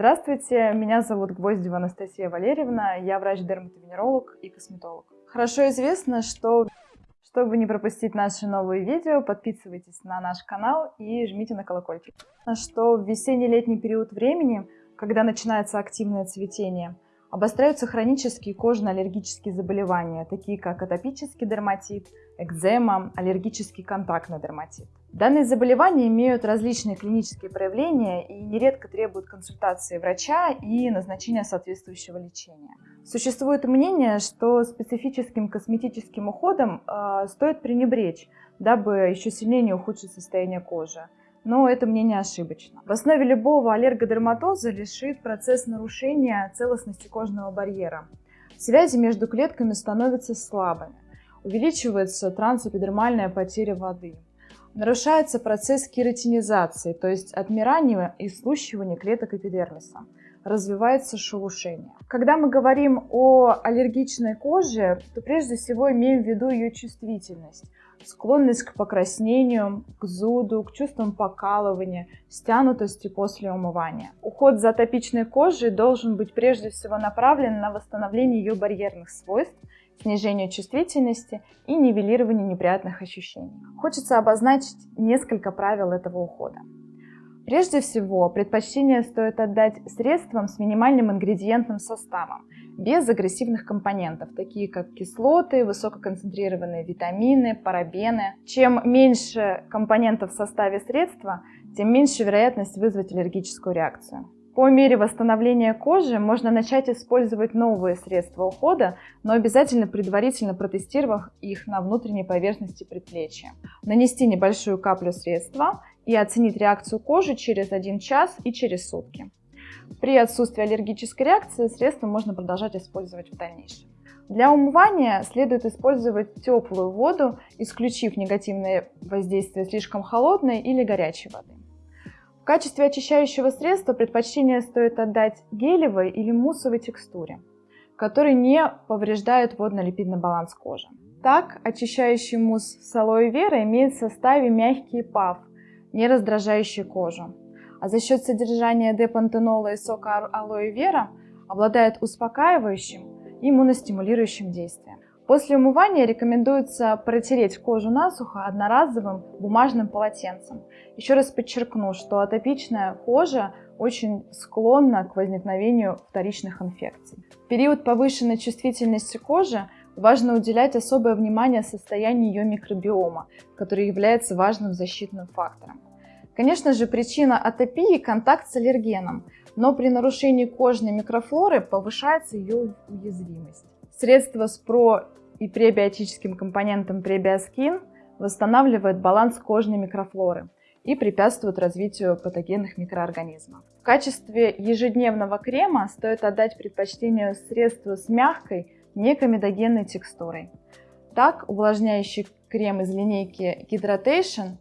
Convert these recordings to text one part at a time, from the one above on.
Здравствуйте, меня зовут Гвоздева Анастасия Валерьевна, я врач-дерматовенеролог и косметолог. Хорошо известно, что чтобы не пропустить наши новые видео, подписывайтесь на наш канал и жмите на колокольчик. Что в весенне-летний период времени, когда начинается активное цветение, обостряются хронические кожно-аллергические заболевания, такие как атопический дерматит, экзема, аллергический контактный дерматит. Данные заболевания имеют различные клинические проявления и нередко требуют консультации врача и назначения соответствующего лечения. Существует мнение, что специфическим косметическим уходом э, стоит пренебречь, дабы еще сильнее не ухудшить состояние кожи. Но это мнение ошибочно. В основе любого аллергодерматоза лежит процесс нарушения целостности кожного барьера. Связи между клетками становятся слабыми. Увеличивается трансэпидермальная потеря воды нарушается процесс кератинизации, то есть отмирания и слущивания клеток эпидермиса. Развивается шелушение. Когда мы говорим о аллергичной коже, то прежде всего имеем в виду ее чувствительность, склонность к покраснению, к зуду, к чувствам покалывания, стянутости после умывания. Уход за атопичной кожей должен быть прежде всего направлен на восстановление ее барьерных свойств, снижению чувствительности и нивелированию неприятных ощущений. Хочется обозначить несколько правил этого ухода. Прежде всего, предпочтение стоит отдать средствам с минимальным ингредиентным составом, без агрессивных компонентов, такие как кислоты, высококонцентрированные витамины, парабены. Чем меньше компонентов в составе средства, тем меньше вероятность вызвать аллергическую реакцию. По мере восстановления кожи можно начать использовать новые средства ухода, но обязательно предварительно протестировав их на внутренней поверхности предплечья. Нанести небольшую каплю средства и оценить реакцию кожи через 1 час и через сутки. При отсутствии аллергической реакции средство можно продолжать использовать в дальнейшем. Для умывания следует использовать теплую воду, исключив негативное воздействие слишком холодной или горячей воды. В качестве очищающего средства предпочтение стоит отдать гелевой или муссовой текстуре, которые не повреждают водно-липидный баланс кожи. Так, очищающий мусс с алоэ вера имеет в составе мягкий паф, не раздражающий кожу. А за счет содержания депантенола и сока алоэ вера обладает успокаивающим и иммуностимулирующим действием. После умывания рекомендуется протереть кожу насухо одноразовым бумажным полотенцем. Еще раз подчеркну, что атопичная кожа очень склонна к возникновению вторичных инфекций. В период повышенной чувствительности кожи важно уделять особое внимание состоянию ее микробиома, который является важным защитным фактором. Конечно же, причина атопии – контакт с аллергеном, но при нарушении кожной микрофлоры повышается ее уязвимость. Средства с про и пребиотическим компонентом пребиоскин восстанавливает баланс кожной микрофлоры и препятствует развитию патогенных микроорганизмов. В качестве ежедневного крема стоит отдать предпочтение средству с мягкой, некомедогенной текстурой. Так, увлажняющий крем из линейки Hydration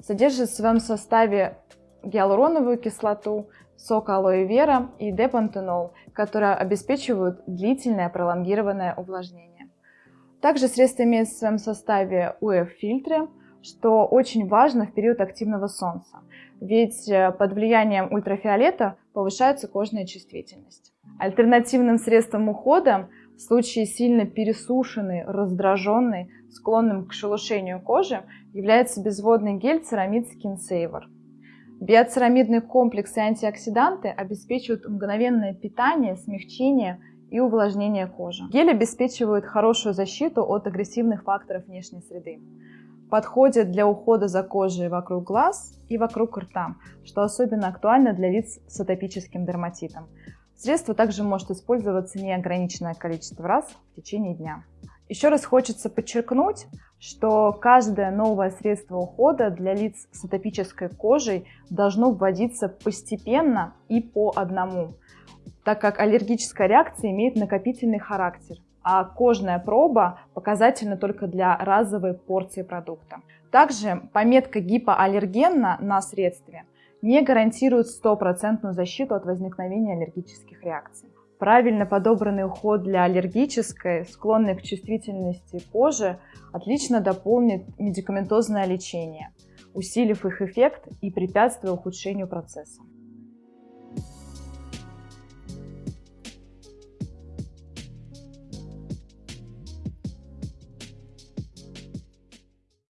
содержит в своем составе гиалуроновую кислоту, сок алоэ вера и депантенол, которые обеспечивают длительное пролонгированное увлажнение. Также средство имеет в своем составе УФ-фильтры, что очень важно в период активного солнца, ведь э, под влиянием ультрафиолета повышается кожная чувствительность. Альтернативным средством ухода в случае сильно пересушенной, раздраженной, склонным к шелушению кожи является безводный гель Ceramide Skin Saver. Биоцерамидный комплекс и антиоксиданты обеспечивают мгновенное питание, смягчение и увлажнение кожи. Гель обеспечивает хорошую защиту от агрессивных факторов внешней среды. Подходит для ухода за кожей вокруг глаз и вокруг рта, что особенно актуально для лиц с атопическим дерматитом. Средство также может использоваться неограниченное количество раз в течение дня. Еще раз хочется подчеркнуть, что каждое новое средство ухода для лиц с атопической кожей должно вводиться постепенно и по одному так как аллергическая реакция имеет накопительный характер, а кожная проба показательна только для разовой порции продукта. Также пометка гипоаллергенна на средстве не гарантирует стопроцентную защиту от возникновения аллергических реакций. Правильно подобранный уход для аллергической, склонной к чувствительности кожи, отлично дополнит медикаментозное лечение, усилив их эффект и препятствуя ухудшению процесса.